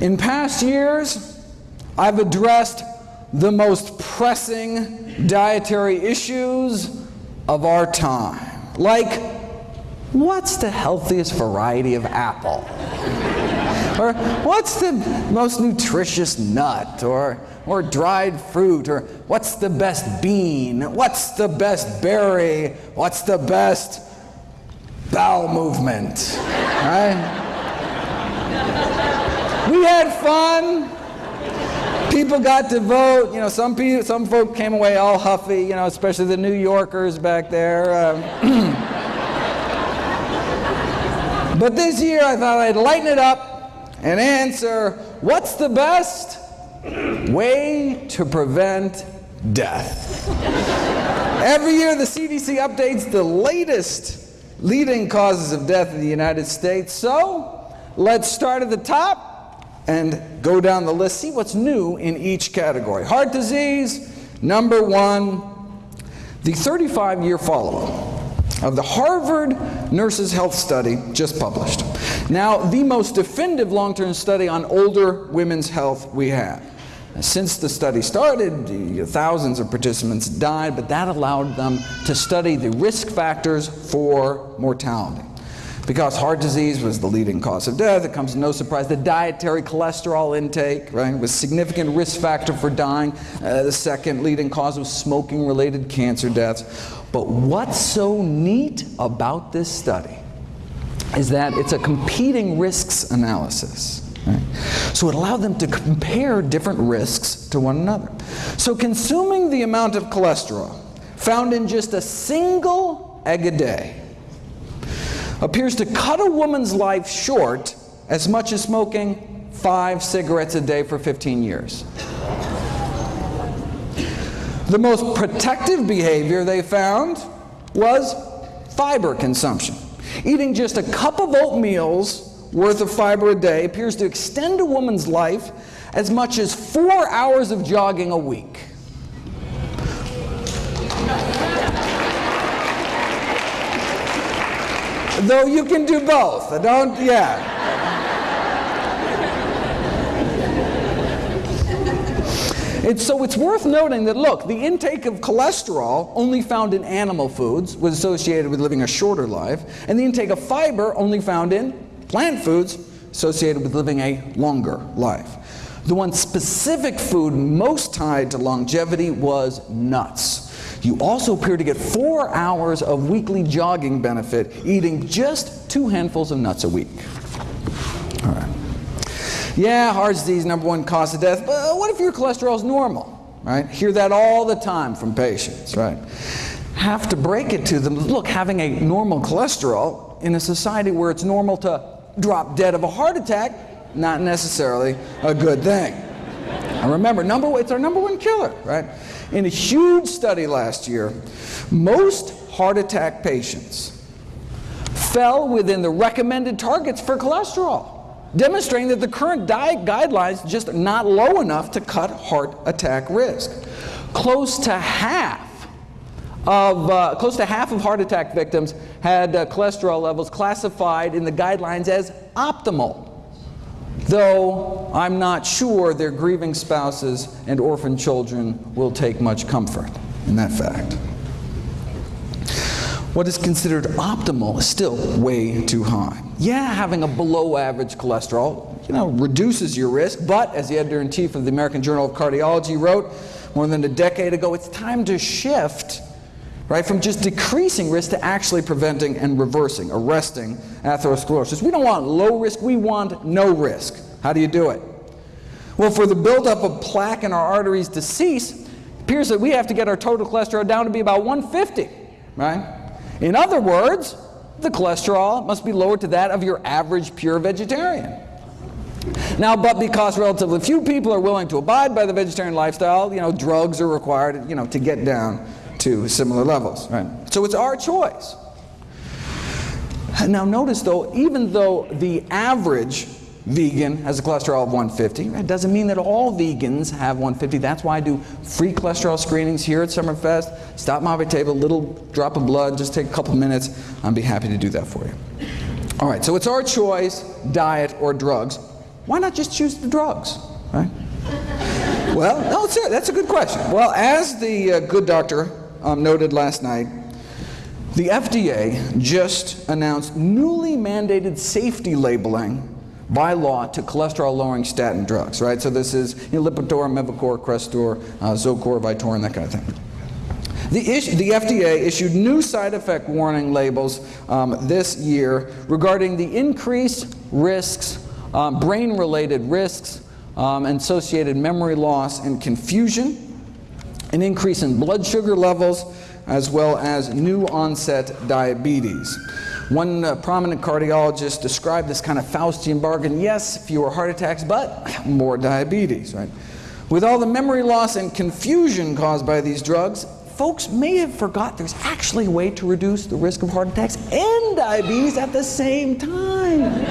In past years, I've addressed the most pressing dietary issues of our time. Like, what's the healthiest variety of apple? or what's the most nutritious nut? Or, or dried fruit? Or what's the best bean? What's the best berry? What's the best bowel movement? Right? We had fun. People got to vote. You know, some people, some folk came away all huffy. You know, especially the New Yorkers back there. Um, but this year, I thought I'd lighten it up and answer: What's the best way to prevent death? Every year, the CDC updates the latest leading causes of death in the United States. So, let's start at the top and go down the list, see what's new in each category. Heart disease, number one, the 35 year follow up of the Harvard Nurses Health Study just published. Now, the most definitive long term study on older women's health we have. Since the study started, thousands of participants died, but that allowed them to study the risk factors for mortality. Because heart disease was the leading cause of death, it comes no surprise. The dietary cholesterol intake, right, was a significant risk factor for dying. Uh, the second leading cause was smoking-related cancer deaths. But what's so neat about this study is that it's a competing risks analysis. So it allowed them to compare different risks to one another. So consuming the amount of cholesterol found in just a single egg a day appears to cut a woman's life short as much as smoking five cigarettes a day for 15 years. The most protective behavior they found was fiber consumption. Eating just a cup of oatmeal's worth of fiber a day appears to extend a woman's life as much as four hours of jogging a week. Though you can do both. I don't, yeah. It's, so it's worth noting that, look, the intake of cholesterol, only found in animal foods, was associated with living a shorter life, and the intake of fiber, only found in plant foods, associated with living a longer life. The one specific food most tied to longevity was nuts. You also appear to get four hours of weekly jogging benefit eating just two handfuls of nuts a week. All right. Yeah, heart disease, number one cause of death, but what if your cholesterol is normal? Right? Hear that all the time from patients, right? Have to break it to them. Look, having a normal cholesterol in a society where it's normal to drop dead of a heart attack, not necessarily a good thing. And remember, number it's our number one killer, right? In a huge study last year, most heart attack patients fell within the recommended targets for cholesterol, demonstrating that the current diet guidelines just not low enough to cut heart attack risk. Close to half of uh, close to half of heart attack victims had uh, cholesterol levels classified in the guidelines as optimal though I'm not sure their grieving spouses and orphan children will take much comfort in that fact. What is considered optimal is still way too high. Yeah, having a below average cholesterol, you know, reduces your risk, but as the editor-in-chief of the American Journal of Cardiology wrote more than a decade ago, it's time to shift right? From just decreasing risk to actually preventing and reversing, arresting atherosclerosis. We don't want low risk, we want no risk. How do you do it? Well, for the buildup of plaque in our arteries to cease, it appears that we have to get our total cholesterol down to be about 150, right? In other words, the cholesterol must be lowered to that of your average pure vegetarian. Now, but because relatively few people are willing to abide by the vegetarian lifestyle, you know, drugs are required, you know, to get down to similar levels, right? So it's our choice. Now notice though, even though the average vegan has a cholesterol of 150, it doesn't mean that all vegans have 150. That's why I do free cholesterol screenings here at Summerfest. Stop my table, little drop of blood, just take a couple minutes. I'd be happy to do that for you. All right, so it's our choice, diet or drugs. why not just choose the drugs, right? well, no, that's a good question. Well, as the uh, good doctor um, noted last night, the FDA just announced newly mandated safety labeling by law to cholesterol-lowering statin drugs, right? So this is you know, Lipitor, Mevacor, Crestor, uh, Zocor, Vytorin, that kind of thing. The, the, FDA issued new side effect warning labels um, this year regarding the increased risks, um, brain-related risks, um, associated memory loss and confusion, an increase in blood sugar levels, as well as new onset diabetes. One uh, prominent cardiologist described this kind of Faustian bargain, yes, fewer heart attacks, but more diabetes, right? With all the memory loss and confusion caused by these drugs, folks may have forgot there's actually a way to reduce the risk of heart attacks and diabetes at the same time.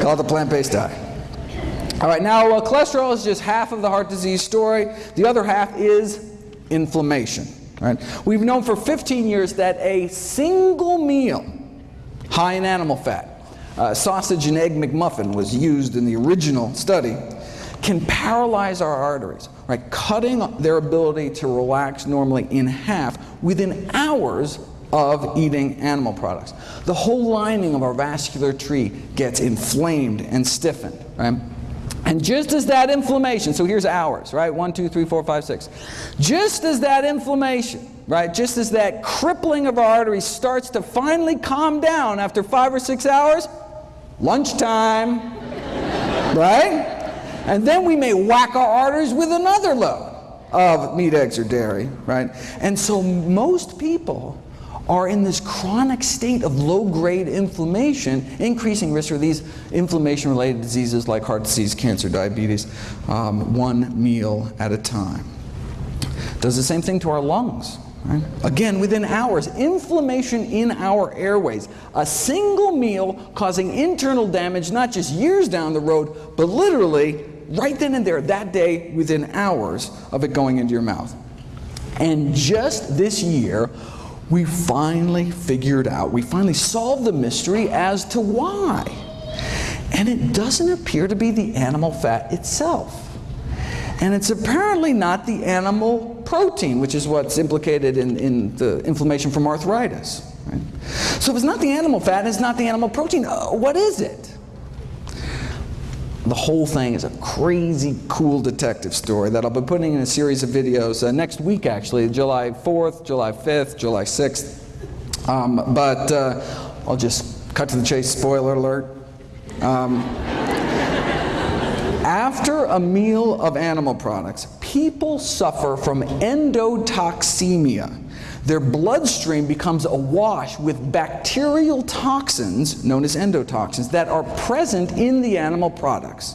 Called the plant-based diet. All right, now uh, cholesterol is just half of the heart disease story. The other half is inflammation. Right? We've known for 15 years that a single meal high in animal fat, uh, sausage and egg McMuffin was used in the original study, can paralyze our arteries, right? cutting their ability to relax normally in half within hours of eating animal products. The whole lining of our vascular tree gets inflamed and stiffened. Right? And just as that inflammation, so here's hours, right? One, two, three, four, five, six. Just as that inflammation, right? Just as that crippling of our arteries starts to finally calm down after five or six hours, lunchtime, right? And then we may whack our arteries with another load of meat, eggs, or dairy, right? And so most people are in this chronic state of low-grade inflammation, increasing risk for these inflammation-related diseases like heart disease, cancer, diabetes, um, one meal at a time. Does the same thing to our lungs. Right? Again, within hours, inflammation in our airways. A single meal causing internal damage, not just years down the road, but literally right then and there, that day, within hours of it going into your mouth. And just this year, we finally figured out, we finally solved the mystery as to why. And it doesn't appear to be the animal fat itself. And it's apparently not the animal protein, which is what's implicated in, in the inflammation from arthritis. Right? So if it's not the animal fat, it's not the animal protein, uh, what is it? The whole thing is a crazy cool detective story that I'll be putting in a series of videos uh, next week actually, July 4th, July 5th, July 6th. Um, but uh, I'll just cut to the chase, spoiler alert. Um, after a meal of animal products, people suffer from endotoxemia, their bloodstream becomes awash with bacterial toxins, known as endotoxins, that are present in the animal products.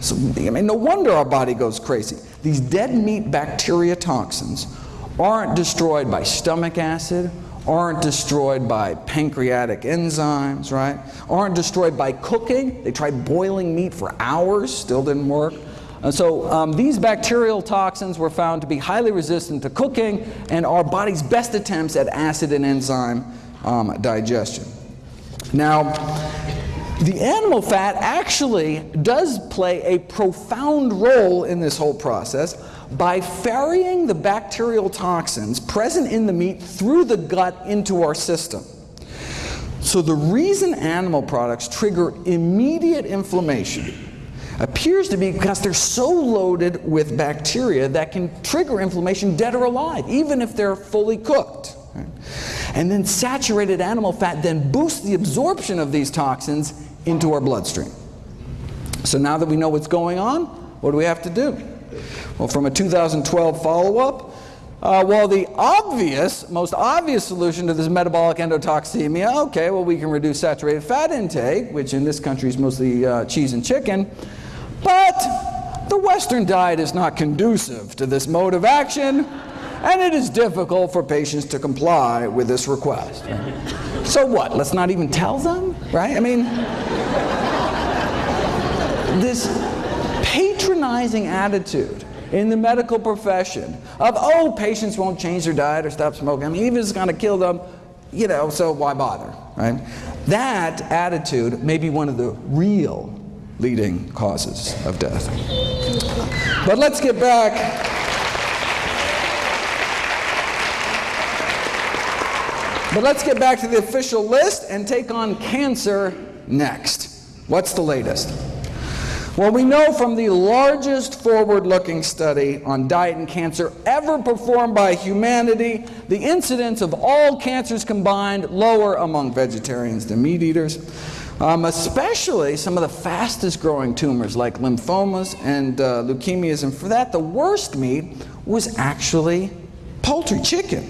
So, I mean, no wonder our body goes crazy. These dead meat bacteria toxins aren't destroyed by stomach acid, aren't destroyed by pancreatic enzymes, right? Aren't destroyed by cooking. They tried boiling meat for hours, still didn't work. And so um, these bacterial toxins were found to be highly resistant to cooking and our body's best attempts at acid and enzyme um, digestion. Now, the animal fat actually does play a profound role in this whole process by ferrying the bacterial toxins present in the meat through the gut into our system. So the reason animal products trigger immediate inflammation appears to be because they're so loaded with bacteria that can trigger inflammation dead or alive, even if they're fully cooked. And then saturated animal fat then boosts the absorption of these toxins into our bloodstream. So now that we know what's going on, what do we have to do? Well, from a 2012 follow-up, uh, well, the obvious, most obvious solution to this metabolic endotoxemia, okay, well, we can reduce saturated fat intake, which in this country is mostly uh, cheese and chicken, but the Western diet is not conducive to this mode of action, and it is difficult for patients to comply with this request. So what, let's not even tell them, right? I mean, this patronizing attitude in the medical profession of, oh, patients won't change their diet or stop smoking. I mean, even if it's going to kill them, you know, so why bother, right? That attitude may be one of the real leading causes of death. But let's get back. But let's get back to the official list and take on cancer next. What's the latest? Well, we know from the largest forward looking study on diet and cancer ever performed by humanity, the incidence of all cancers combined lower among vegetarians than meat eaters, um, especially some of the fastest growing tumors like lymphomas and uh, leukemias. And for that, the worst meat was actually poultry, chicken,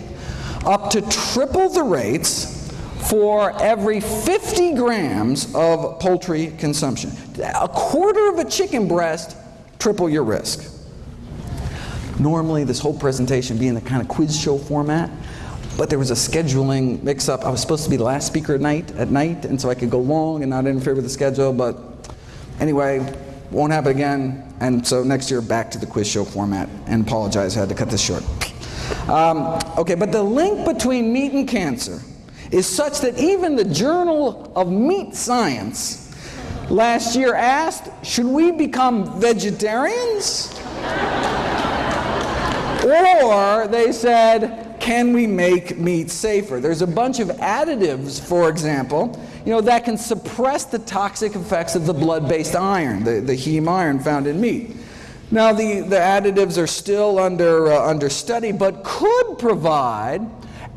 up to triple the rates for every 50 grams of poultry consumption. A quarter of a chicken breast, triple your risk. Normally, this whole presentation being the kind of quiz show format, but there was a scheduling mix-up. I was supposed to be the last speaker at night, at night, and so I could go long and not interfere with the schedule, but anyway, won't happen again, and so next year back to the quiz show format, and apologize, I had to cut this short. Um, okay, but the link between meat and cancer is such that even the Journal of Meat Science last year asked, should we become vegetarians? or they said, can we make meat safer? There's a bunch of additives, for example, you know, that can suppress the toxic effects of the blood-based iron, the, the heme iron found in meat. Now, the, the additives are still under, uh, under study, but could provide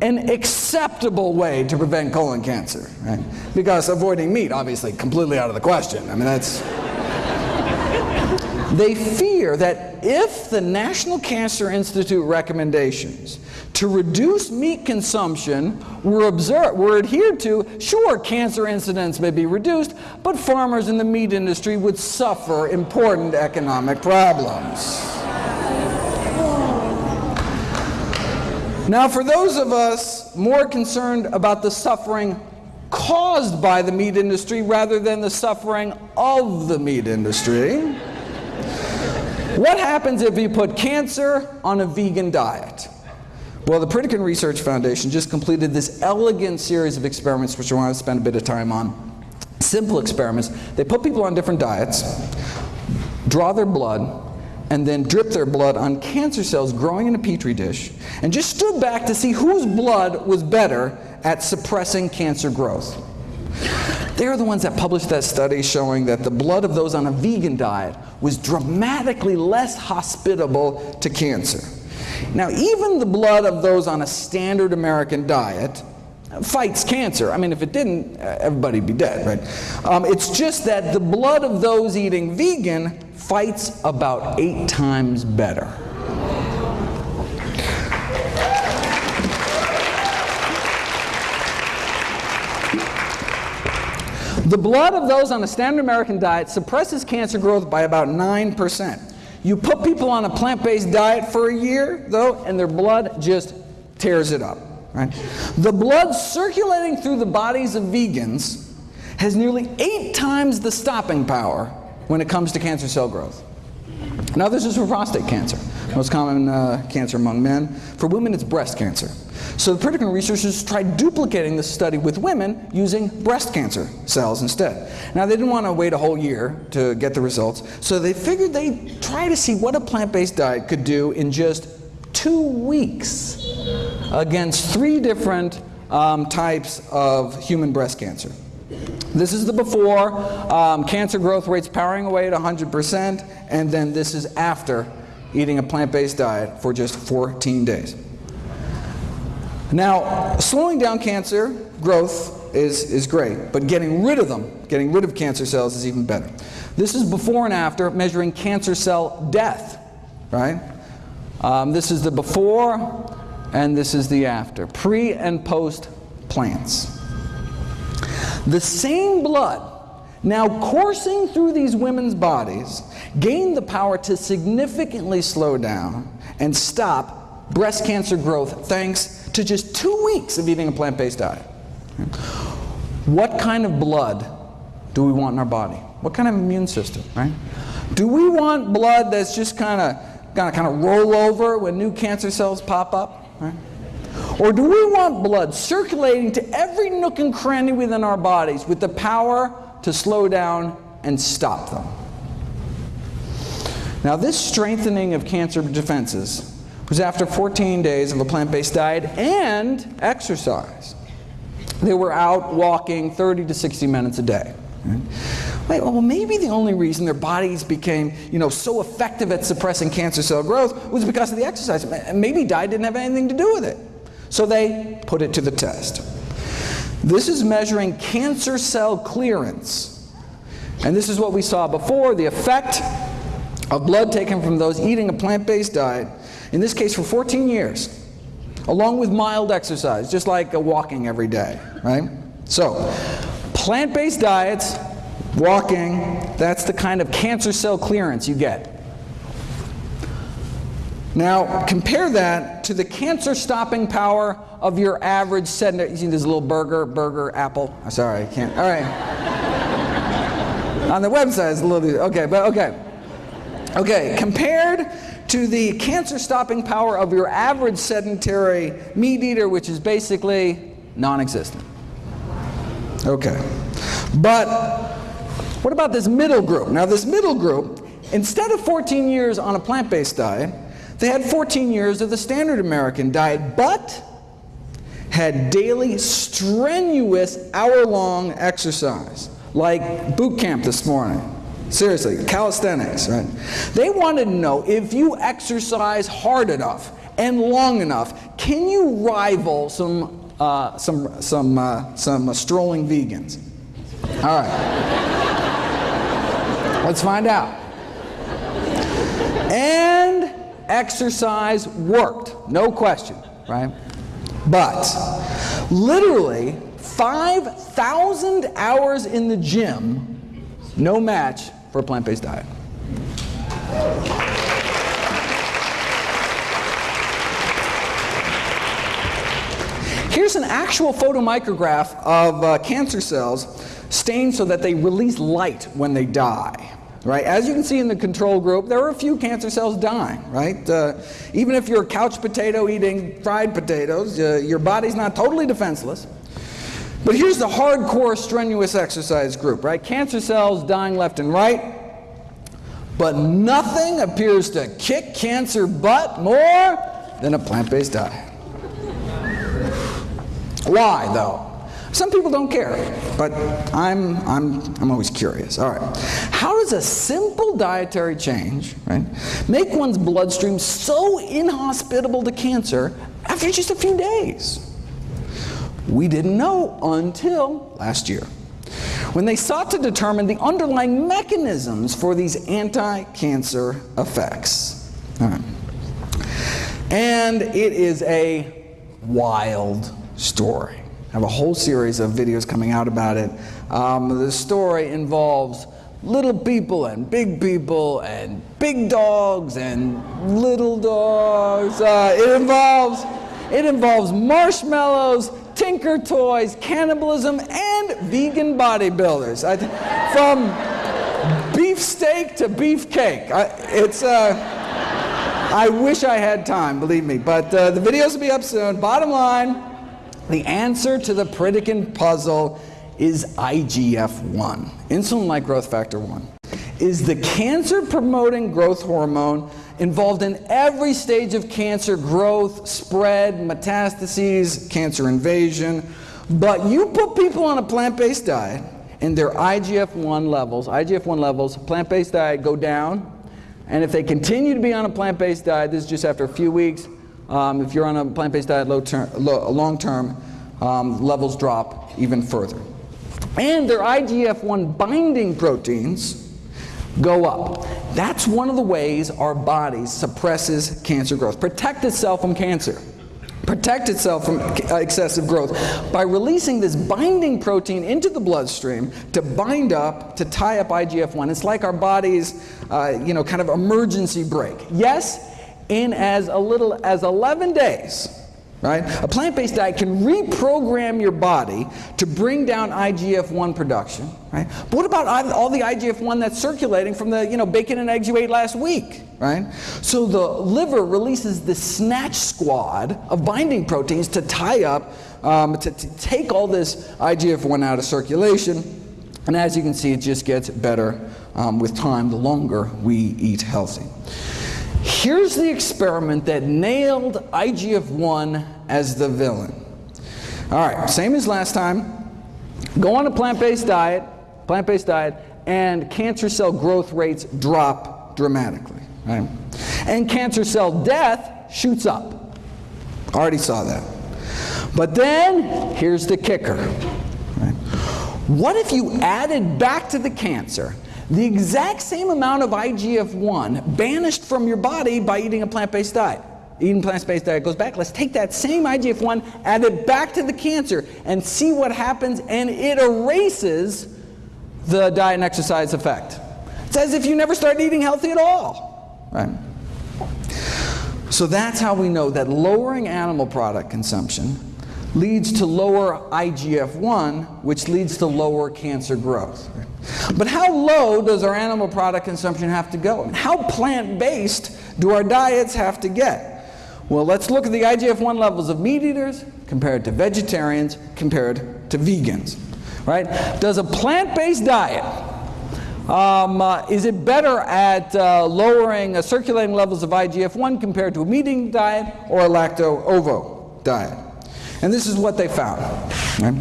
an acceptable way to prevent colon cancer, right? Because avoiding meat, obviously, completely out of the question. I mean, that's. they fear that if the National Cancer Institute recommendations to reduce meat consumption were, observed, were adhered to, sure, cancer incidence may be reduced, but farmers in the meat industry would suffer important economic problems. Now, for those of us more concerned about the suffering caused by the meat industry rather than the suffering of the meat industry, what happens if you put cancer on a vegan diet? Well, the Pritikin Research Foundation just completed this elegant series of experiments, which I want to spend a bit of time on. Simple experiments. They put people on different diets, draw their blood, and then drip their blood on cancer cells growing in a petri dish and just stood back to see whose blood was better at suppressing cancer growth. They're the ones that published that study showing that the blood of those on a vegan diet was dramatically less hospitable to cancer. Now, even the blood of those on a standard American diet fights cancer. I mean, if it didn't, everybody'd be dead, right? Um, it's just that the blood of those eating vegan fights about eight times better. The blood of those on a standard American diet suppresses cancer growth by about 9%. You put people on a plant-based diet for a year, though, and their blood just tears it up. Right? The blood circulating through the bodies of vegans has nearly eight times the stopping power when it comes to cancer cell growth. Now this is for prostate cancer, most common uh, cancer among men. For women it's breast cancer. So the Pritikin researchers tried duplicating this study with women using breast cancer cells instead. Now they didn't want to wait a whole year to get the results, so they figured they'd try to see what a plant-based diet could do in just two weeks against three different um, types of human breast cancer. This is the before, um, cancer growth rates powering away at 100%, and then this is after eating a plant-based diet for just 14 days. Now, slowing down cancer growth is, is great, but getting rid of them, getting rid of cancer cells is even better. This is before and after measuring cancer cell death, right? Um, this is the before, and this is the after, pre and post plants. The same blood now coursing through these women's bodies gained the power to significantly slow down and stop breast cancer growth thanks to just two weeks of eating a plant-based diet. What kind of blood do we want in our body? What kind of immune system, right? Do we want blood that's just kind of gonna kind of roll over when new cancer cells pop up, right? Or do we want blood circulating to every nook and cranny within our bodies with the power to slow down and stop them. Now, this strengthening of cancer defenses was after 14 days of a plant-based diet and exercise. They were out walking 30 to 60 minutes a day. Wait, well, maybe the only reason their bodies became, you know, so effective at suppressing cancer cell growth was because of the exercise. Maybe diet didn't have anything to do with it. So they put it to the test. This is measuring cancer cell clearance. And this is what we saw before, the effect of blood taken from those eating a plant-based diet, in this case for 14 years, along with mild exercise, just like walking every day, right? So, plant-based diets, walking, that's the kind of cancer cell clearance you get. Now, compare that to the cancer stopping power of your average sedentary, you see this little burger, burger, apple, sorry, I can't, all right. On the website it's a little, okay, but okay. Okay, compared to the cancer stopping power of your average sedentary meat eater, which is basically non-existent. Okay, but what about this middle group? Now this middle group, instead of 14 years on a plant-based diet, they had 14 years of the standard American diet, but had daily strenuous hour-long exercise, like boot camp this morning. Seriously, calisthenics, right? They wanted to know if you exercise hard enough and long enough, can you rival some, uh, some, some, uh, some uh, strolling vegans? All right. Let's find out. And exercise worked, no question, right? But literally 5,000 hours in the gym, no match for a plant-based diet. Here's an actual photomicrograph of uh, cancer cells stained so that they release light when they die. Right? As you can see in the control group, there are a few cancer cells dying. Right? Uh, even if you're a couch potato eating fried potatoes, uh, your body's not totally defenseless. But here's the hardcore strenuous exercise group, right? Cancer cells dying left and right. But nothing appears to kick cancer butt more than a plant-based diet. Why, though? Some people don't care, but I'm, I'm, I'm always curious. All right. How does a simple dietary change right, make one's bloodstream so inhospitable to cancer after just a few days? We didn't know until last year when they sought to determine the underlying mechanisms for these anti-cancer effects. And it is a wild story. I have a whole series of videos coming out about it. Um, the story involves little people and big people and big dogs and little dogs. Uh, it involves it involves marshmallows, Tinker Toys, cannibalism, and vegan bodybuilders. I, from beefsteak to beefcake. I, it's, uh, I wish I had time, believe me. But uh, the videos will be up soon. Bottom line, the answer to the Pritikin puzzle is IGF-1, insulin-like growth factor 1. Is the cancer-promoting growth hormone involved in every stage of cancer growth, spread, metastases, cancer invasion. But you put people on a plant-based diet and their IGF-1 levels, IGF-1 levels, plant-based diet go down. And if they continue to be on a plant-based diet, this is just after a few weeks, um, if you're on a plant-based diet long term, um, levels drop even further. And their IGF-1 binding proteins go up. That's one of the ways our body suppresses cancer growth. Protect itself from cancer. Protect itself from excessive growth by releasing this binding protein into the bloodstream to bind up, to tie up IGF-1. It's like our body's, uh, you know, kind of emergency brake. Yes, in as a little as 11 days, right? A plant-based diet can reprogram your body to bring down IGF-1 production, right? But what about all the IGF-1 that's circulating from the, you know, bacon and eggs you ate last week, right? So the liver releases the snatch squad of binding proteins to tie up, um, to, to take all this IGF-1 out of circulation, And as you can see, it just gets better um, with time the longer we eat healthy. Here's the experiment that nailed IGF-1 as the villain. All right, same as last time. Go on a plant-based diet, plant-based diet, and cancer cell growth rates drop dramatically. Right? And cancer cell death shoots up. Already saw that. But then, here's the kicker. Right? What if you added back to the cancer the exact same amount of IGF-1 banished from your body by eating a plant-based diet? Eating plant-based diet goes back. Let's take that same IGF-1, add it back to the cancer, and see what happens, and it erases the diet and exercise effect. It's as if you never started eating healthy at all. Right? So that's how we know that lowering animal product consumption leads to lower IGF-1, which leads to lower cancer growth. But how low does our animal product consumption have to go? How plant-based do our diets have to get? Well, let's look at the IGF-1 levels of meat eaters compared to vegetarians compared to vegans. Right? Does a plant-based diet um, uh, is it better at uh, lowering uh, circulating levels of IGF-1 compared to a meat eating diet or a lacto-ovo diet? And this is what they found. Right?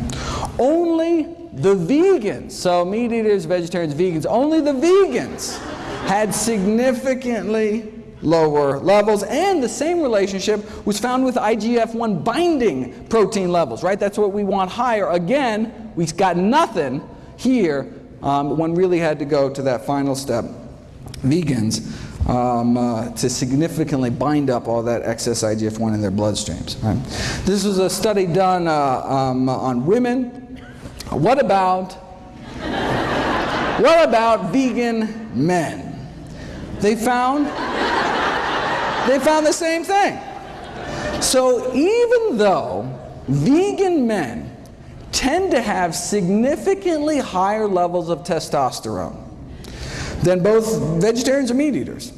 Only the vegans, so meat eaters, vegetarians, vegans, only the vegans had significantly lower levels and the same relationship was found with IGF-1 binding protein levels, right? That's what we want higher. Again, we got nothing here. Um, one really had to go to that final step. Vegans um, uh, to significantly bind up all that excess IGF-1 in their bloodstreams. Right? This was a study done uh, um, on women. What about, what about vegan men? They found, they found the same thing. So even though vegan men tend to have significantly higher levels of testosterone, than both vegetarians and meat eaters.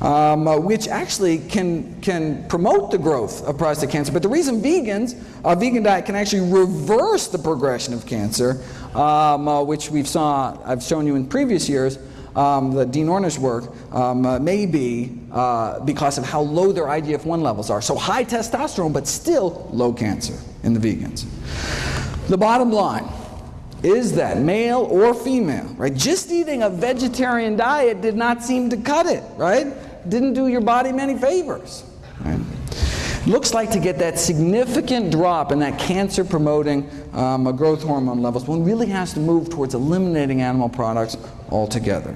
Um, uh, which actually can, can promote the growth of prostate cancer. But the reason vegans, a vegan diet can actually reverse the progression of cancer, um, uh, which we've saw, I've shown you in previous years, um, the Dean Ornish work, um, uh, may be uh, because of how low their IGF-1 levels are. So high testosterone, but still low cancer in the vegans. The bottom line, is that male or female, right? Just eating a vegetarian diet did not seem to cut it, right? Didn't do your body many favors, right? Looks like to get that significant drop in that cancer promoting um, growth hormone levels, one really has to move towards eliminating animal products altogether.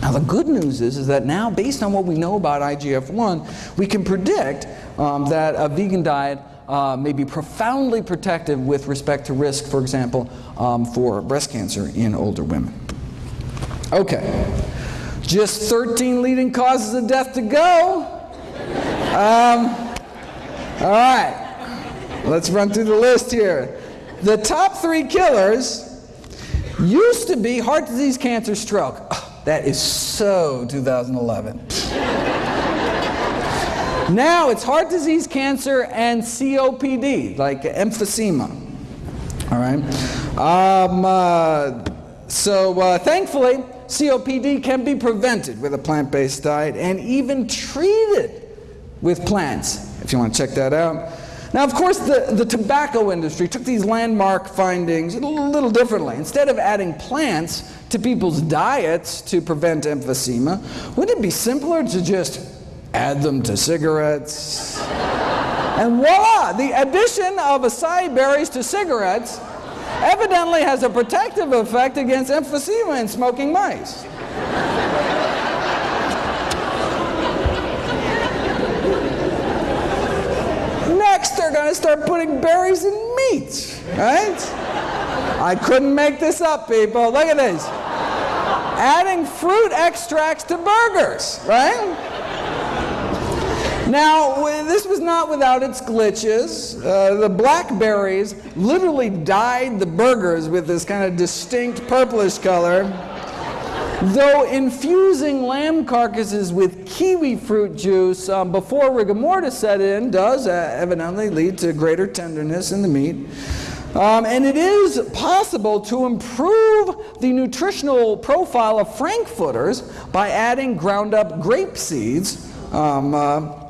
Now the good news is, is that now based on what we know about IGF-1, we can predict um, that a vegan diet uh, may be profoundly protective with respect to risk, for example, um, for breast cancer in older women. Okay, just 13 leading causes of death to go. Um, all right, let's run through the list here. The top three killers used to be heart disease, cancer, stroke. Oh, that is so 2011. Now it's heart disease, cancer, and COPD, like emphysema. All right. Um, uh, so uh, thankfully, COPD can be prevented with a plant-based diet and even treated with plants, if you want to check that out. Now, of course, the, the tobacco industry took these landmark findings a little, little differently. Instead of adding plants to people's diets to prevent emphysema, wouldn't it be simpler to just add them to cigarettes. and voila, the addition of acai berries to cigarettes evidently has a protective effect against emphysema in smoking mice. Next, they're going to start putting berries in meat, right? I couldn't make this up, people. Look at this. Adding fruit extracts to burgers, right? Now, this was not without its glitches. Uh, the blackberries literally dyed the burgers with this kind of distinct purplish color. Though infusing lamb carcasses with kiwi fruit juice um, before rigor mortis set in does uh, evidently lead to greater tenderness in the meat. Um, and it is possible to improve the nutritional profile of frankfurters by adding ground up grape seeds, um, uh,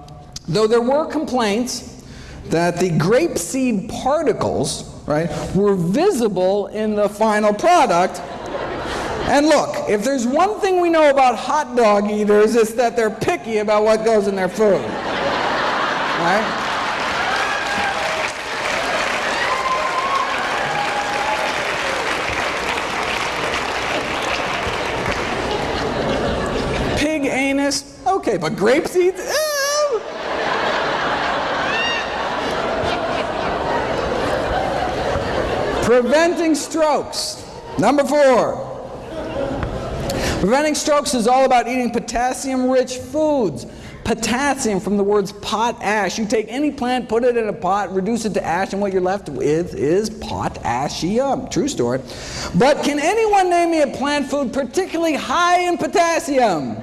though there were complaints that the grape seed particles right, were visible in the final product. And look, if there's one thing we know about hot dog eaters, it's that they're picky about what goes in their food. Right? Pig anus, okay, but grape seeds? Eh. Preventing strokes. Number four. Preventing strokes is all about eating potassium-rich foods. Potassium from the words potash. You take any plant, put it in a pot, reduce it to ash, and what you're left with is potassium. True story. But can anyone name me a plant food particularly high in potassium?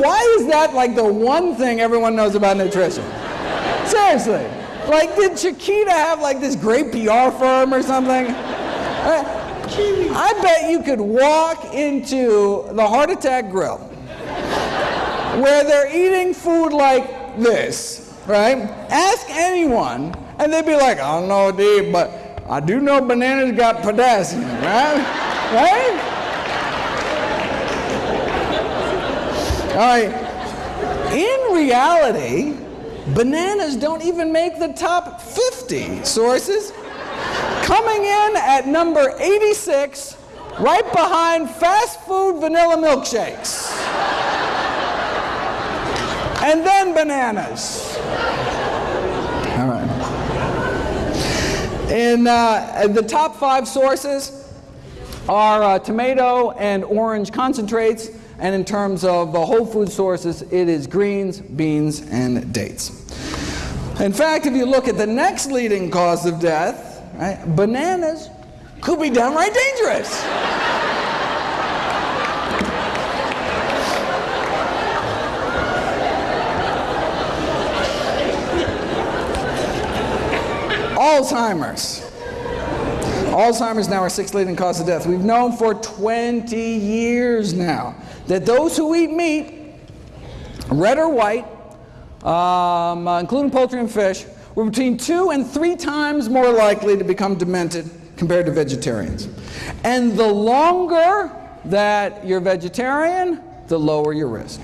Why is that like the one thing everyone knows about nutrition? Seriously. Like, did Chiquita have like this great PR firm or something? I bet you could walk into the Heart Attack Grill where they're eating food like this, right? Ask anyone, and they'd be like, I don't know, Dave, but I do know bananas got potassium, right? right? All right. In reality, Bananas don't even make the top 50 sources. Coming in at number 86, right behind fast food vanilla milkshakes. And then bananas. All right. In uh, the top five sources are uh, tomato and orange concentrates, and in terms of the whole food sources, it is greens, beans, and dates. In fact, if you look at the next leading cause of death, right, bananas could be downright dangerous. Alzheimer's. Alzheimer's now our sixth leading cause of death. We've known for 20 years now that those who eat meat, red or white, um, uh, including poultry and fish, were between two and three times more likely to become demented compared to vegetarians. And the longer that you're vegetarian, the lower your risk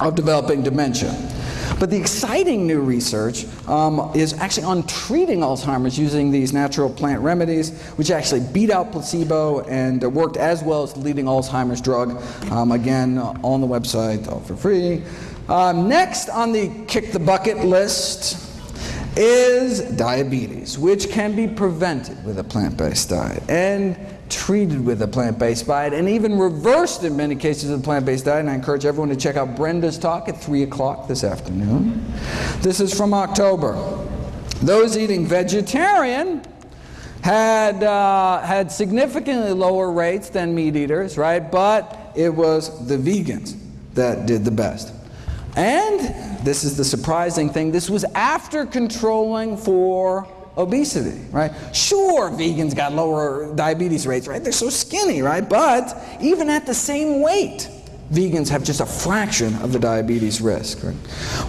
of developing dementia. But the exciting new research um, is actually on treating Alzheimer's using these natural plant remedies, which actually beat out placebo and worked as well as the leading Alzheimer's drug. Um, again, on the website, all for free. Um, next on the kick the bucket list is diabetes, which can be prevented with a plant-based diet. And treated with a plant-based diet and even reversed in many cases with a plant-based diet. And I encourage everyone to check out Brenda's talk at 3 o'clock this afternoon. This is from October. Those eating vegetarian had, uh, had significantly lower rates than meat eaters, right? But it was the vegans that did the best. And this is the surprising thing, this was after controlling for obesity, right? Sure, vegans got lower diabetes rates, right? They're so skinny, right? But even at the same weight, vegans have just a fraction of the diabetes risk. Right?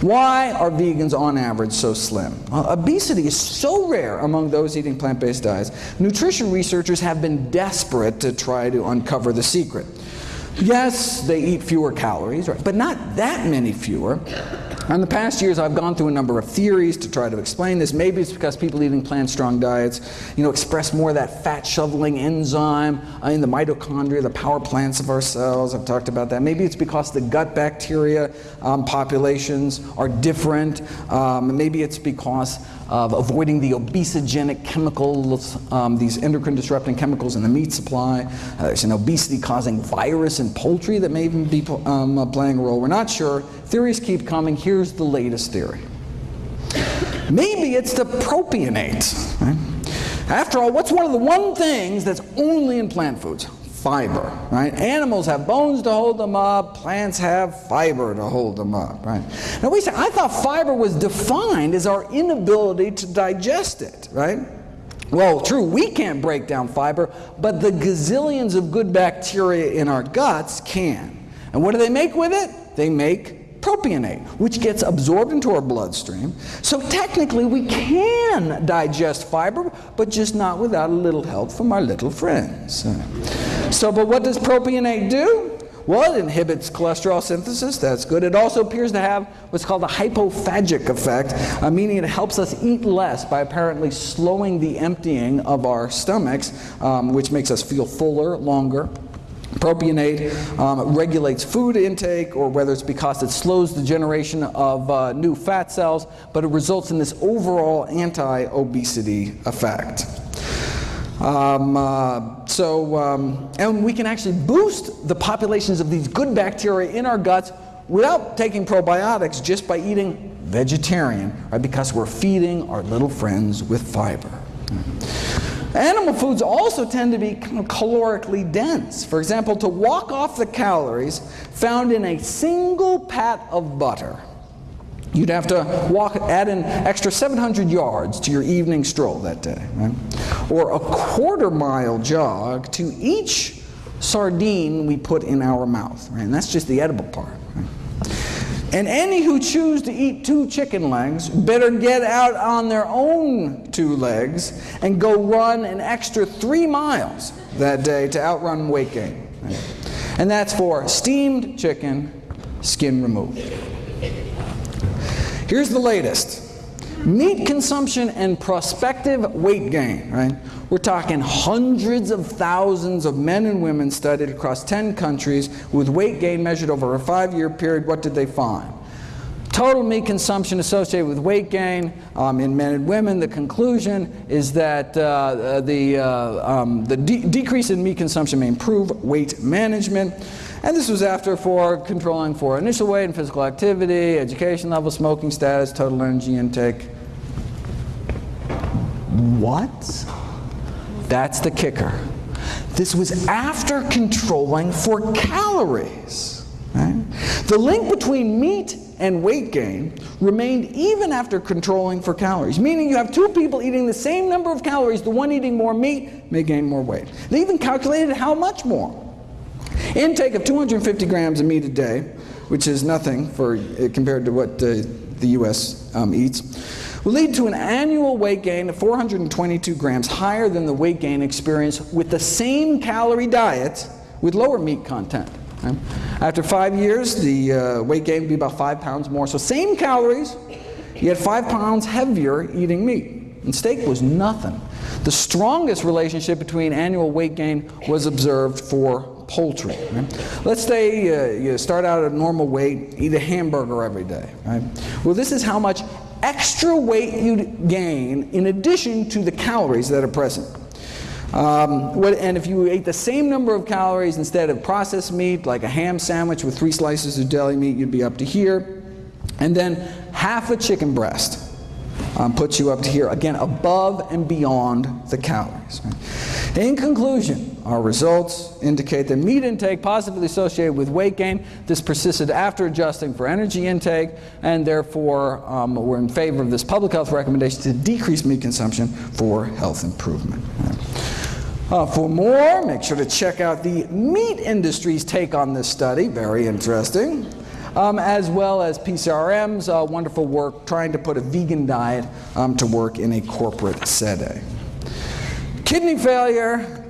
Why are vegans on average so slim? Well, obesity is so rare among those eating plant-based diets, nutrition researchers have been desperate to try to uncover the secret. Yes, they eat fewer calories, right? but not that many fewer. In the past years, I've gone through a number of theories to try to explain this. Maybe it's because people eating plant-strong diets, you know, express more of that fat-shoveling enzyme in the mitochondria, the power plants of our cells. I've talked about that. Maybe it's because the gut bacteria um, populations are different. Um, maybe it's because of avoiding the obesogenic chemicals, um, these endocrine disrupting chemicals in the meat supply. Uh, there's an obesity causing virus in poultry that may even be um, uh, playing a role. We're not sure. Theories keep coming. Here's the latest theory. Maybe it's the propionate. Right? After all, what's one of the one things that's only in plant foods? Fiber, right? Animals have bones to hold them up, plants have fiber to hold them up, right? Now we say, I thought fiber was defined as our inability to digest it, right? Well, true, we can't break down fiber, but the gazillions of good bacteria in our guts can. And what do they make with it? They make propionate, which gets absorbed into our bloodstream. So technically we can digest fiber, but just not without a little help from our little friends. So, but what does propionate do? Well, it inhibits cholesterol synthesis. That's good. It also appears to have what's called a hypophagic effect, uh, meaning it helps us eat less by apparently slowing the emptying of our stomachs, um, which makes us feel fuller longer. Propionate um, regulates food intake, or whether it's because it slows the generation of uh, new fat cells, but it results in this overall anti-obesity effect. Um, uh, so, um, and we can actually boost the populations of these good bacteria in our guts without taking probiotics, just by eating vegetarian, right? Because we're feeding our little friends with fiber. Animal foods also tend to be calorically dense. For example, to walk off the calories found in a single pat of butter, you'd have to walk, add an extra 700 yards to your evening stroll that day. Right? Or a quarter mile jog to each sardine we put in our mouth. Right? And that's just the edible part. And any who choose to eat two chicken legs better get out on their own two legs and go run an extra three miles that day to outrun weight gain. And that's for steamed chicken, skin removed. Here's the latest. Meat consumption and prospective weight gain, right? We're talking hundreds of thousands of men and women studied across 10 countries with weight gain measured over a five-year period. What did they find? Total meat consumption associated with weight gain um, in men and women, the conclusion is that uh, the, uh, um, the de decrease in meat consumption may improve weight management. And this was after for controlling for initial weight and physical activity, education level, smoking status, total energy intake. What? That's the kicker. This was after controlling for calories. Right? The link between meat and weight gain remained even after controlling for calories, meaning you have two people eating the same number of calories, the one eating more meat may gain more weight. They even calculated how much more. Intake of 250 grams of meat a day, which is nothing for, uh, compared to what uh, the U.S. Um, eats, will lead to an annual weight gain of 422 grams higher than the weight gain experienced with the same calorie diet with lower meat content. After five years, the uh, weight gain would be about five pounds more. So same calories, yet five pounds heavier eating meat. And steak was nothing. The strongest relationship between annual weight gain was observed for poultry. Right? Let's say uh, you start out at a normal weight, eat a hamburger every day. Right? Well, this is how much extra weight you gain in addition to the calories that are present. Um, what, and if you ate the same number of calories instead of processed meat, like a ham sandwich with three slices of deli meat, you'd be up to here. And then half a chicken breast um, puts you up to here, again, above and beyond the calories. Right? In conclusion, our results indicate that meat intake positively associated with weight gain. This persisted after adjusting for energy intake, and therefore um, we're in favor of this public health recommendation to decrease meat consumption for health improvement. Uh, for more, make sure to check out the meat industry's take on this study. Very interesting um, as well as PCRM's uh, wonderful work trying to put a vegan diet um, to work in a corporate setting. Kidney failure,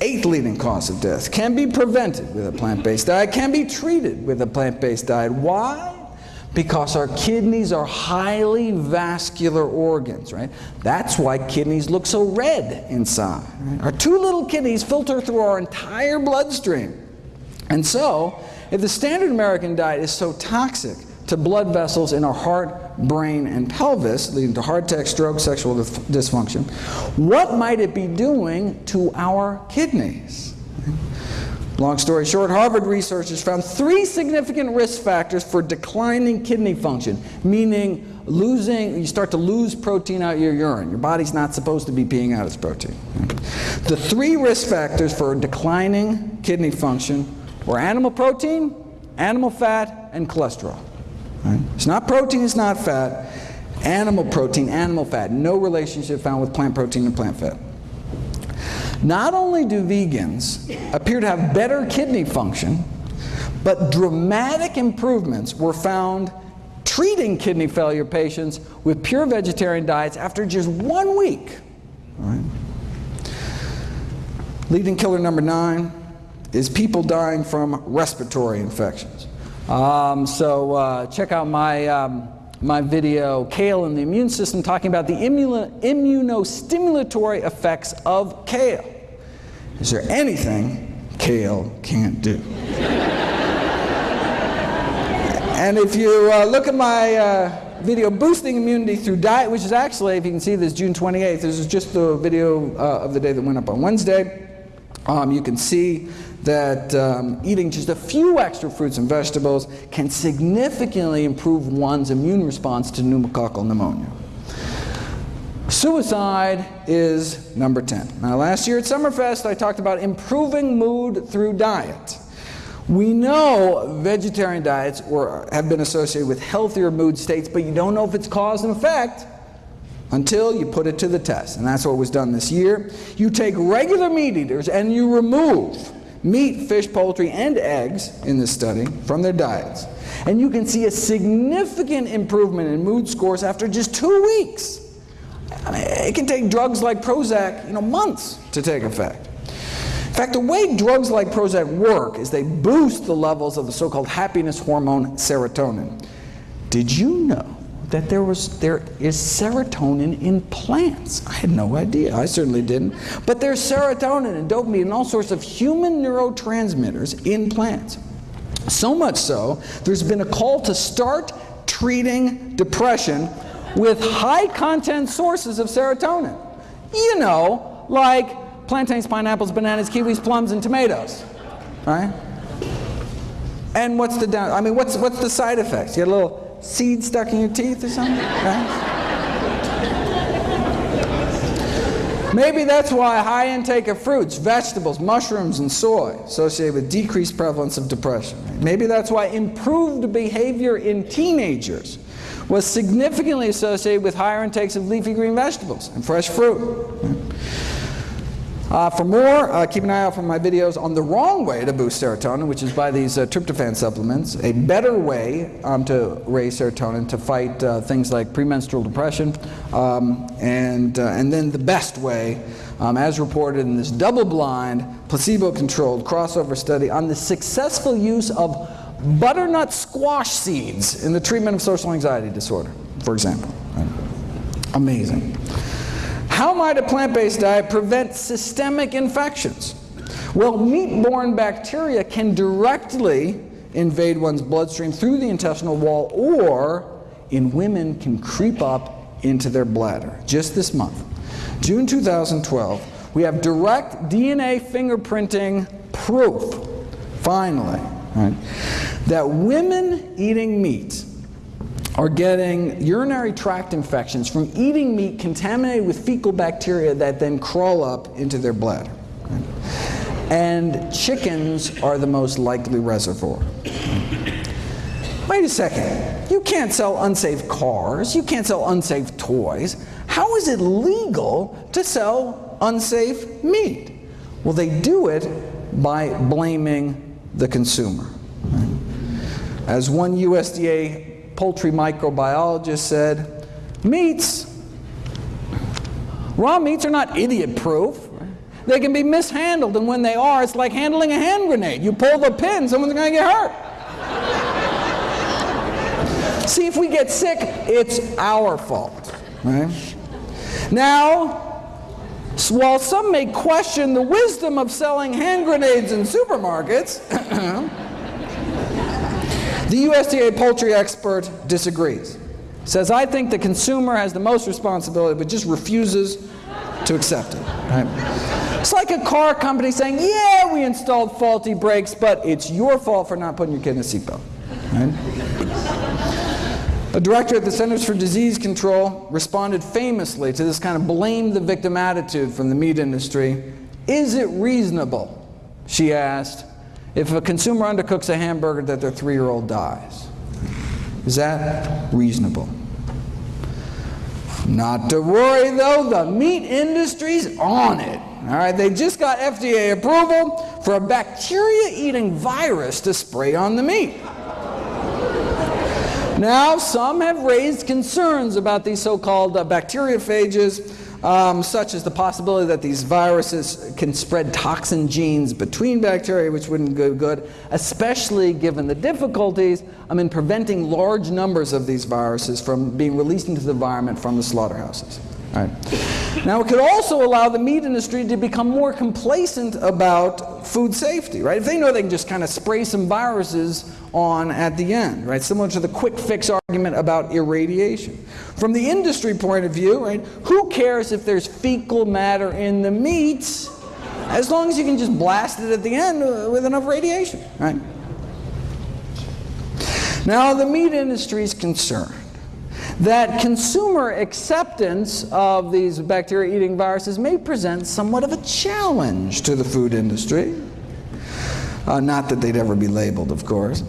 eighth leading cause of death, can be prevented with a plant-based diet, can be treated with a plant-based diet. Why? because our kidneys are highly vascular organs, right? That's why kidneys look so red inside. Right? Our two little kidneys filter through our entire bloodstream. And so, if the standard American diet is so toxic to blood vessels in our heart, brain, and pelvis, leading to heart attack, stroke, sexual dysfunction, what might it be doing to our kidneys? Long story short, Harvard researchers found three significant risk factors for declining kidney function, meaning losing, you start to lose protein out your urine. Your body's not supposed to be peeing out its protein. The The three risk factors for declining kidney function were animal protein, animal fat, and cholesterol. Right? It's not protein, it's not fat. Animal protein, animal fat. No relationship found with plant protein and plant fat. Not only do vegans appear to have better kidney function, but dramatic improvements were found treating kidney failure patients with pure vegetarian diets after just one week. Right? Leading killer number nine is people dying from respiratory infections. Um, so uh, check out my, um, my video, Kale and the Immune System, talking about the immunostimulatory effects of kale. Is there anything kale can't do? and if you uh, look at my uh, video, Boosting Immunity Through Diet, which is actually, if you can see this, June 28th, this is just the video uh, of the day that went up on Wednesday. Um, you can see that um, eating just a few extra fruits and vegetables can significantly improve one's immune response to pneumococcal pneumonia. Suicide is number 10. Now last year at Summerfest I talked about improving mood through diet. We know vegetarian diets were, have been associated with healthier mood states, but you don't know if it's cause and effect until you put it to the test. And that's what was done this year. You take regular meat eaters and you remove meat, fish, poultry, and eggs in this study from their diets. And you can see a significant improvement in mood scores after just two weeks. I mean, it can take drugs like Prozac, you know, months to take effect. In fact, the way drugs like Prozac work is they boost the levels of the so-called happiness hormone serotonin. Did you know that there, was, there is serotonin in plants. I had no idea. I certainly didn't. But there's serotonin and dopamine and all sorts of human neurotransmitters in plants. So much so, there's been a call to start treating depression with high content sources of serotonin. You know, like plantains, pineapples, bananas, kiwis, plums, and tomatoes. Right? And what's the down, I mean, what's, what's the side effects? You get a little seed stuck in your teeth or something? Right? Maybe that's why high intake of fruits, vegetables, mushrooms, and soy associated with decreased prevalence of depression. Maybe that's why improved behavior in teenagers was significantly associated with higher intakes of leafy green vegetables and fresh fruit. Uh, for more, uh, keep an eye out for my videos on the wrong way to boost serotonin, which is by these uh, tryptophan supplements, a better way um, to raise serotonin to fight uh, things like premenstrual depression, um, and, uh, and then the best way, um, as reported in this double-blind, placebo-controlled crossover study on the successful use of butternut squash seeds in the treatment of social anxiety disorder, for example. Amazing. How might a plant-based diet prevent systemic infections? Well, meat-borne bacteria can directly invade one's bloodstream through the intestinal wall or, in women, can creep up into their bladder. Just this month, June 2012, we have direct DNA fingerprinting proof, finally, right, that women eating meat are getting urinary tract infections from eating meat contaminated with fecal bacteria that then crawl up into their bladder. And chickens are the most likely reservoir. Wait a second. You can't sell unsafe cars. You can't sell unsafe toys. How is it legal to sell unsafe meat? Well, they do it by blaming the consumer. As one USDA poultry microbiologist said, meats, raw meats are not idiot-proof. They can be mishandled, and when they are, it's like handling a hand grenade. You pull the pin, someone's going to get hurt. See, if we get sick, it's our fault. Right? Now, while some may question the wisdom of selling hand grenades in supermarkets, The USDA poultry expert disagrees. Says, I think the consumer has the most responsibility, but just refuses to accept it. Right? It's like a car company saying, yeah, we installed faulty brakes, but it's your fault for not putting your kid in a seatbelt. Right? A director at the Centers for Disease Control responded famously to this kind of blame the victim attitude from the meat industry Is it reasonable, she asked, if a consumer undercooks a hamburger that their three-year-old dies? Is that reasonable? Not to worry though, the meat industry's on it. All right, they just got FDA approval for a bacteria-eating virus to spray on the meat. Now, some have raised concerns about these so-called uh, bacteriophages um, such as the possibility that these viruses can spread toxin genes between bacteria, which wouldn't go good, especially given the difficulties um, in preventing large numbers of these viruses from being released into the environment from the slaughterhouses. Right. Now, it could also allow the meat industry to become more complacent about food safety, right? If they know they can just kind of spray some viruses on at the end, right? Similar to the quick fix argument about irradiation. From the industry point of view, right, who cares if there's fecal matter in the meats as long as you can just blast it at the end uh, with enough radiation, right? Now, the meat industry is concerned that consumer acceptance of these bacteria-eating viruses may present somewhat of a challenge to the food industry. Uh, not that they'd ever be labeled, of course.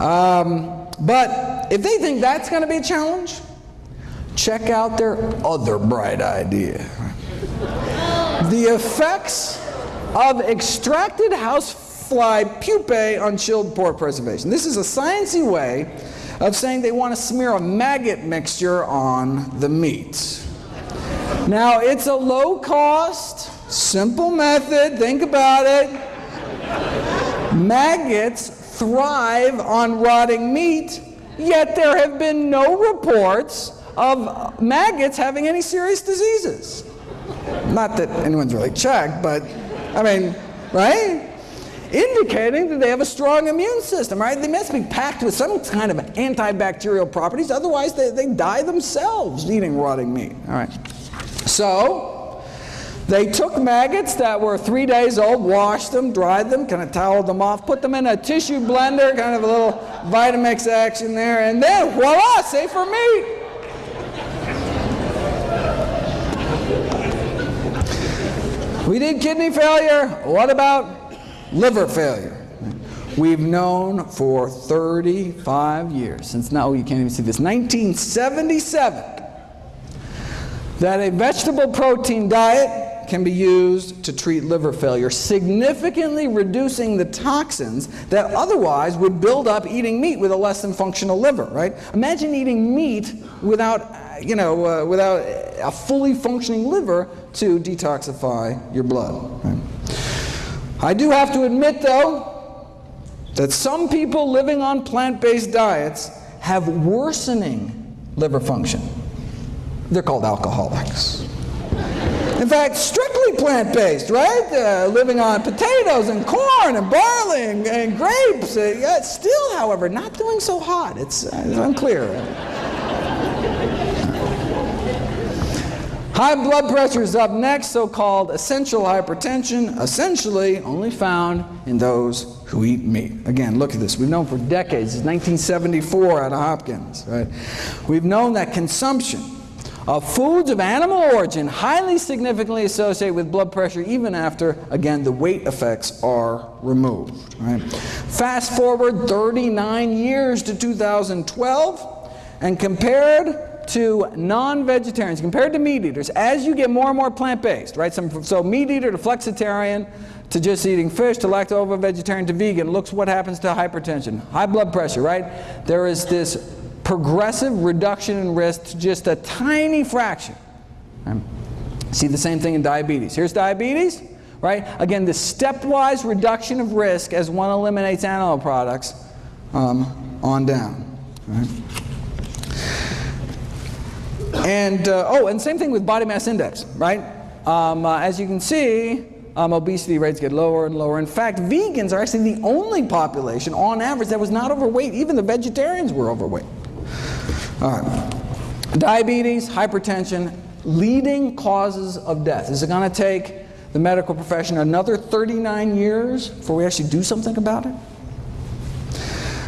Um, but if they think that's going to be a challenge, check out their other bright idea. the effects of extracted housefly pupae on chilled pork preservation. This is a sciencey way of saying they want to smear a maggot mixture on the meat. Now, it's a low cost, simple method. Think about it. Maggots thrive on rotting meat, yet there have been no reports of maggots having any serious diseases. Not that anyone's really checked, but I mean, right? Indicating that they have a strong immune system, right? They must be packed with some kind of antibacterial properties, otherwise they, they die themselves eating rotting meat, all right? So, they took maggots that were three days old, washed them, dried them, kind of toweled them off, put them in a tissue blender, kind of a little Vitamix action there, and then voila, safe for meat. We did kidney failure. What about liver failure. We've known for 35 years, since now you can't even see this, 1977, that a vegetable protein diet can be used to treat liver failure, significantly reducing the toxins that otherwise would build up eating meat with a less than functional liver, right? Imagine eating meat without, you know, uh, without a fully functioning liver to detoxify your blood. Right? I do have to admit, though, that some people living on plant-based diets have worsening liver function. They're called alcoholics. In fact, strictly plant-based, right? Uh, living on potatoes and corn and barley and, and grapes. Uh, yeah, still, however, not doing so hot. It's, uh, it's unclear. High blood pressure is up next, so-called essential hypertension, essentially only found in those who eat meat. Again, look at this. We've known for decades, it's 1974 out of Hopkins, right? We've known that consumption of foods of animal origin highly significantly associate with blood pressure even after, again, the weight effects are removed. Right? Fast forward 39 years to 2012 and compared to non-vegetarians, compared to meat eaters, as you get more and more plant-based, right? Some, so meat eater to flexitarian, to just eating fish, to lacto-vegetarian to vegan, looks what happens to hypertension, high blood pressure, right? There is this progressive reduction in risk to just a tiny fraction. Right? See the same thing in diabetes. Here's diabetes, right? Again, the stepwise reduction of risk as one eliminates animal products um, on down. Right? And, uh, oh, and same thing with body mass index, right? Um, uh, as you can see, um, obesity rates get lower and lower. In fact, vegans are actually the only population, on average, that was not overweight. Even the vegetarians were overweight. All right. Diabetes, hypertension, leading causes of death. Is it going to take the medical profession another 39 years before we actually do something about it?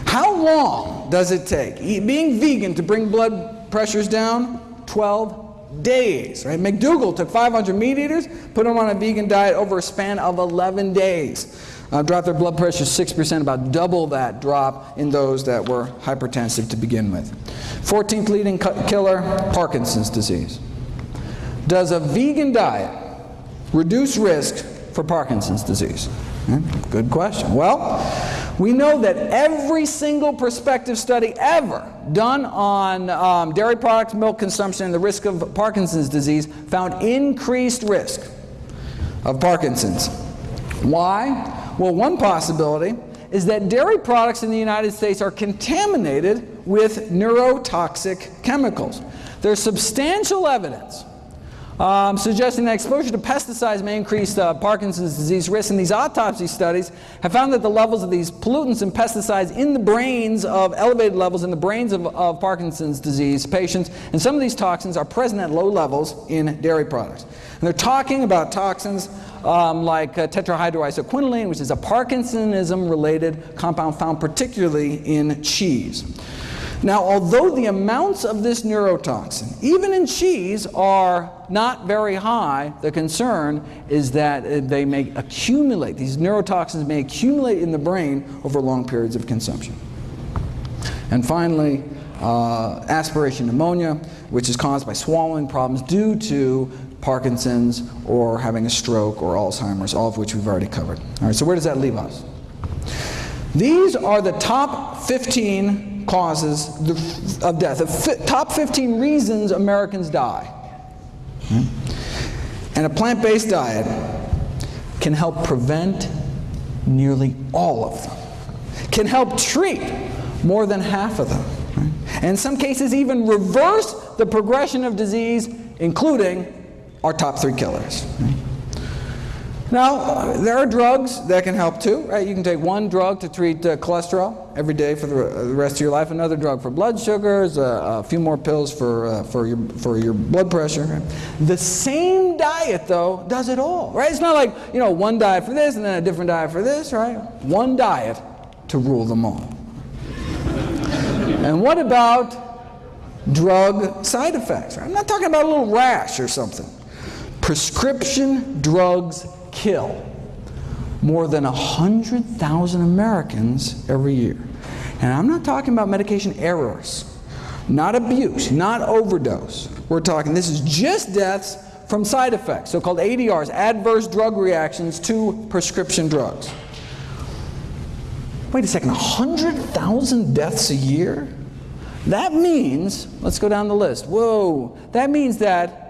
How long does it take being vegan to bring blood pressures down? 12 days. Right? McDougall took 500 meat eaters, put them on a vegan diet over a span of 11 days. Uh, dropped their blood pressure 6%, about double that drop in those that were hypertensive to begin with. 14th leading killer, Parkinson's disease. Does a vegan diet reduce risk for Parkinson's disease? Hmm? Good question. Well, we know that every single prospective study ever done on um, dairy products, milk consumption, and the risk of Parkinson's disease found increased risk of Parkinson's. Why? Well, one possibility is that dairy products in the United States are contaminated with neurotoxic chemicals. There's substantial evidence um, suggesting that exposure to pesticides may increase uh, Parkinson's disease risk. And these autopsy studies have found that the levels of these pollutants and pesticides in the brains of elevated levels in the brains of, of Parkinson's disease patients, and some of these toxins are present at low levels in dairy products. And they're talking about toxins um, like uh, tetrahydroisoquinoline, which is a Parkinsonism-related compound found particularly in cheese. Now, although the amounts of this neurotoxin, even in cheese, are not very high, the concern is that uh, they may accumulate. These neurotoxins may accumulate in the brain over long periods of consumption. And finally, uh, aspiration pneumonia, which is caused by swallowing problems due to Parkinson's or having a stroke or Alzheimer's, all of which we've already covered. All right, so where does that leave us? These are the top 15 causes of death, the top 15 reasons Americans die. And a plant-based diet can help prevent nearly all of them, can help treat more than half of them, and in some cases even reverse the progression of disease, including our top three killers. Now, there are drugs that can help too, right? You can take one drug to treat uh, cholesterol every day for the, the, rest of your life, another drug for blood sugars, uh, a few more pills for, uh, for, your, for your blood pressure. The same diet, though, does it all, right? It's not like, you know, one diet for this and then a different diet for this, right? One diet to rule them all. and what about drug side effects? Right? I'm not talking about a little rash or something. Prescription drugs kill more than 100,000 Americans every year. And I'm not talking about medication errors, not abuse, not overdose. We're talking, this is just deaths from side effects, so-called ADRs, adverse drug reactions to prescription drugs. Wait a second, 100,000 deaths a year? That means, let's go down the list. Whoa, that means that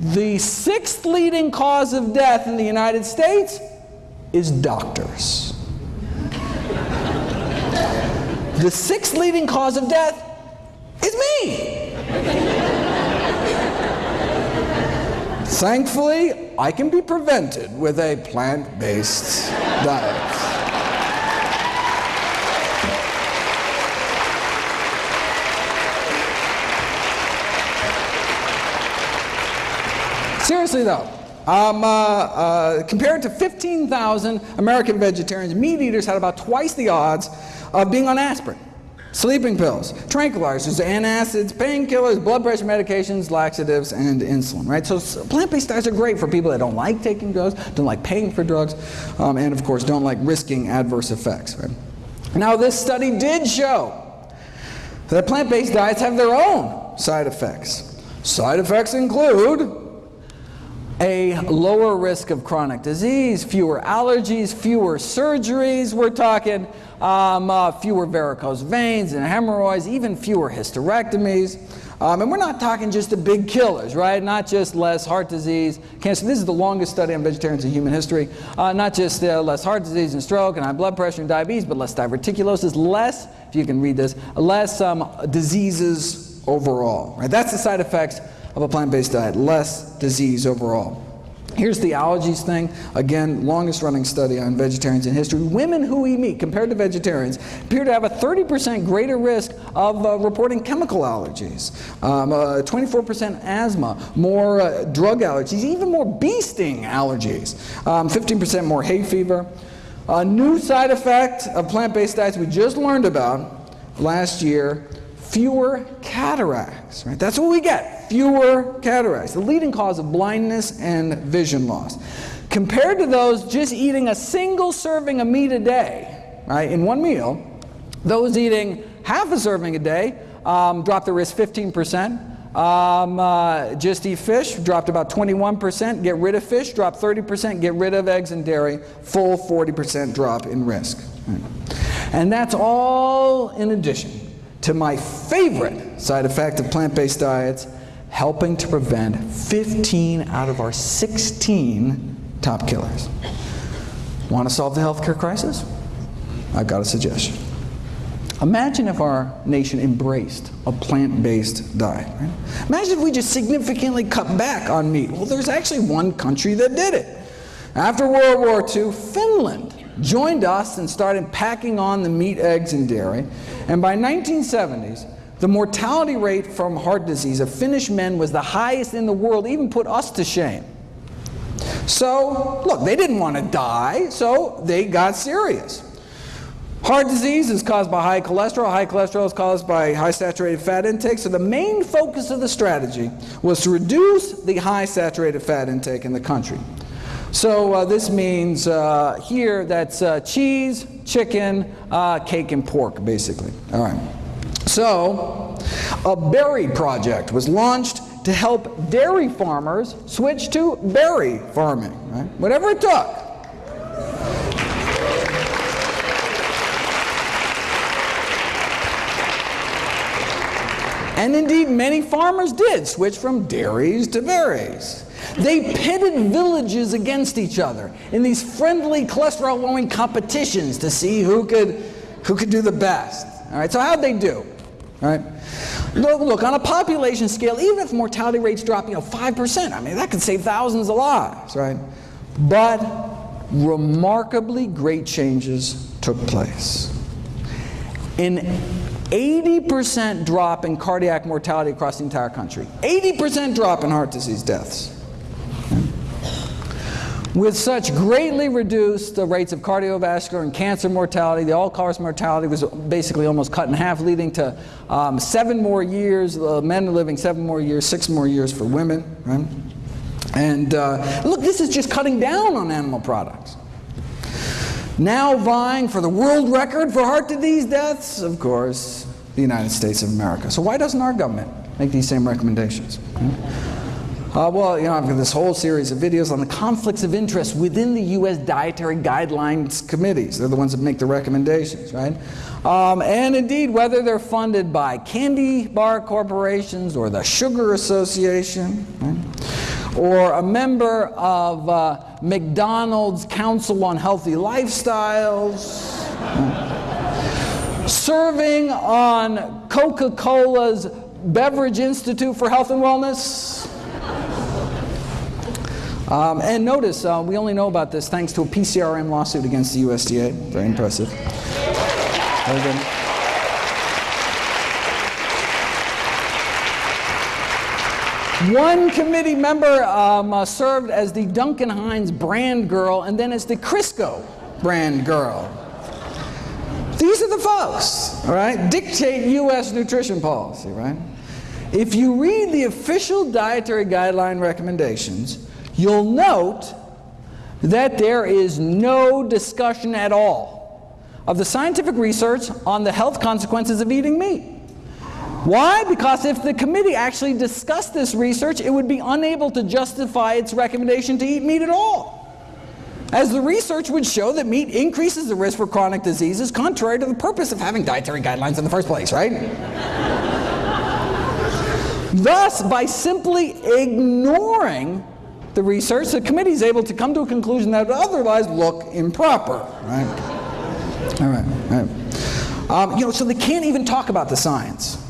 the sixth leading cause of death in the United States is doctors. the sixth leading cause of death is me. Thankfully, I can be prevented with a plant-based diet. Seriously though, um, uh, uh, compared to 15,000 American vegetarians, meat eaters had about twice the odds of being on aspirin, sleeping pills, tranquilizers, antacids, painkillers, blood pressure medications, laxatives, and insulin. Right? So plant-based diets are great for people that don't like taking drugs, don't like paying for drugs, um, and of course don't like risking adverse effects. Right? Now this study did show that plant-based diets have their own side effects. Side effects include a lower risk of chronic disease, fewer allergies, fewer surgeries. We're talking um, uh, fewer varicose veins and hemorrhoids, even fewer hysterectomies. Um, and we're not talking just the big killers, right? Not just less heart disease, cancer. This is the longest study on vegetarians in human history. Uh, not just uh, less heart disease and stroke and high blood pressure and diabetes, but less diverticulosis, less, if you can read this, less um, diseases overall. Right? That's the side effects of a plant-based diet, less disease overall. Here's the allergies thing. Again, longest running study on vegetarians in history. Women who eat meat compared to vegetarians appear to have a 30% greater risk of uh, reporting chemical allergies, 24% um, uh, asthma, more uh, drug allergies, even more bee sting allergies, 15% um, more hay fever. A new side effect of plant-based diets we just learned about last year, fewer cataracts. Right? That's what we get fewer cataracts, the leading cause of blindness and vision loss. Compared to those just eating a single serving of meat a day, right, in one meal, those eating half a serving a day um, dropped the risk 15%. Um, uh, just eat fish, dropped about 21%. Get rid of fish, drop 30%. Get rid of eggs and dairy, full 40% drop in risk. And that's all in addition to my favorite side effect of plant-based diets, helping to prevent 15 out of our 16 top killers. Want to solve the healthcare crisis? I've got a suggestion. Imagine if our nation embraced a plant-based diet. Right? Imagine if we just significantly cut back on meat. Well, there's actually one country that did it. After World War II, Finland joined us and started packing on the meat, eggs, and dairy. And by 1970s, the mortality rate from heart disease of Finnish men was the highest in the world, even put us to shame. So, look, they didn't want to die, so they got serious. Heart disease is caused by high cholesterol. High cholesterol is caused by high saturated fat intake. So the main focus of the strategy was to reduce the high saturated fat intake in the country. So uh, this means uh, here that's uh, cheese, chicken, uh, cake, and pork, basically. All right. So a berry project was launched to help dairy farmers switch to berry farming, right? Whatever it took. And indeed, many farmers did switch from dairies to berries. They pitted villages against each other in these friendly cholesterol-lowering competitions to see who could, who could do the best. All right, so how'd they do? All right. Look, look, on a population scale, even if mortality rates drop, you know, 5%, I mean, that could save thousands of lives, right? But remarkably great changes took place. In 80% drop in cardiac mortality across the entire country. 80% drop in heart disease deaths. With such greatly reduced the rates of cardiovascular and cancer mortality, the all-cause mortality was basically almost cut in half, leading to um, seven more years, uh, men living seven more years, six more years for women. Right? And uh, look, this is just cutting down on animal products. Now vying for the world record for heart disease deaths, of course, the United States of America. So why doesn't our government make these same recommendations? Uh, well, you know, I've got this whole series of videos on the conflicts of interest within the U.S. Dietary Guidelines Committees. They're the ones that make the recommendations, right? Um, and indeed, whether they're funded by candy bar corporations or the Sugar Association, right? or a member of uh, McDonald's Council on Healthy Lifestyles, serving on Coca-Cola's Beverage Institute for Health and Wellness. Um, and notice, uh, we only know about this thanks to a PCRM lawsuit against the USDA. Very impressive. Very good. One committee member um, uh, served as the Duncan Hines brand girl and then as the Crisco brand girl. These are the folks, all right, dictate U.S. nutrition policy, right? If you read the official dietary guideline recommendations, you'll note that there is no discussion at all of the scientific research on the health consequences of eating meat. Why? Because if the committee actually discussed this research, it would be unable to justify its recommendation to eat meat at all. As the research would show that meat increases the risk for chronic diseases, contrary to the purpose of having dietary guidelines in the first place, right? Thus, by simply ignoring the research, the committee is able to come to a conclusion that would otherwise look improper, right? All right, all right. Um, you know, so they can't even talk about the science.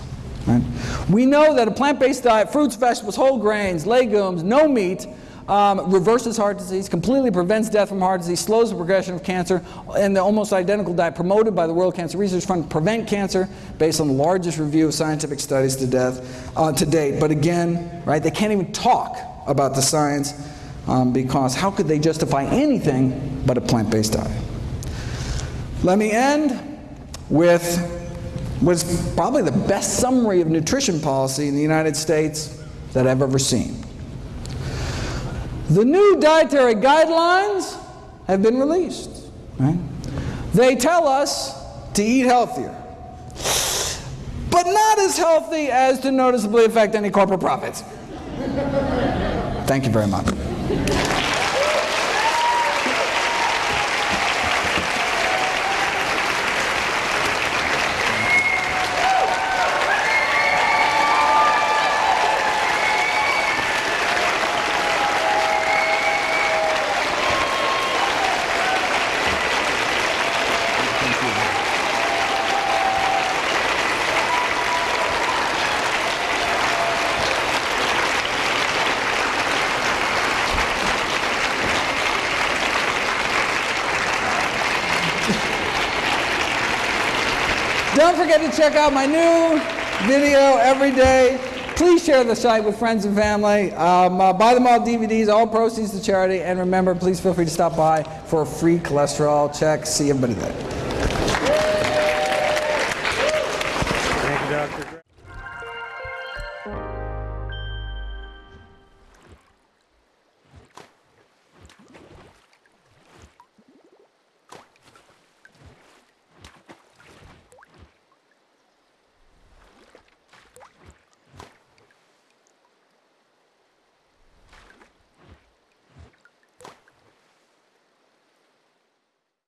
Right? We know that a plant-based diet, fruits, vegetables, whole grains, legumes, no meat, um, reverses heart disease, completely prevents death from heart disease, slows the progression of cancer, and the almost identical diet promoted by the World Cancer Research Fund prevent cancer based on the largest review of scientific studies to death uh, to date. But again, right, they can't even talk about the science um, because how could they justify anything but a plant-based diet? Let me end with was probably the best summary of nutrition policy in the United States that I've ever seen. The new dietary guidelines have been released. Right? They tell us to eat healthier, but not as healthy as to noticeably affect any corporate profits. Thank you very much. Don't forget to check out my new video every day. Please share the site with friends and family. Um, uh, buy them all DVDs, all proceeds to charity. And remember, please feel free to stop by for a free cholesterol check. See everybody there.